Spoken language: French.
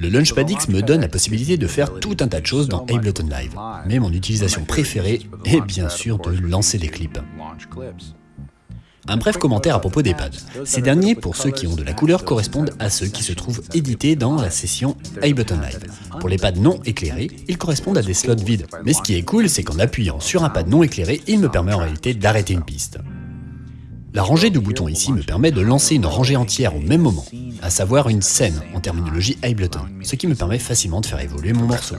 Le Launchpad X me donne la possibilité de faire tout un tas de choses dans Ableton Live, mais mon utilisation préférée est bien sûr de lancer des clips. Un bref commentaire à propos des pads. Ces derniers, pour ceux qui ont de la couleur, correspondent à ceux qui se trouvent édités dans la session Ableton Live. Pour les pads non éclairés, ils correspondent à des slots vides. Mais ce qui est cool, c'est qu'en appuyant sur un pad non éclairé, il me permet en réalité d'arrêter une piste. La rangée de boutons ici me permet de lancer une rangée entière au même moment, à savoir une scène en terminologie Ableton, ce qui me permet facilement de faire évoluer mon morceau.